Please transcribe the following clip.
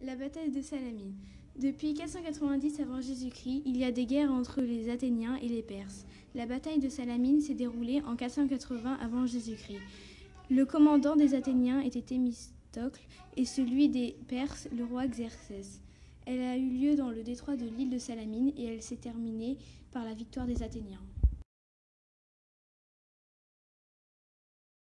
La bataille de Salamine. Depuis 490 avant Jésus-Christ, il y a des guerres entre les Athéniens et les Perses. La bataille de Salamine s'est déroulée en 480 avant Jésus-Christ. Le commandant des Athéniens était Thémistocle et celui des Perses le roi Xerxès. Elle a eu lieu dans le détroit de l'île de Salamine et elle s'est terminée par la victoire des Athéniens.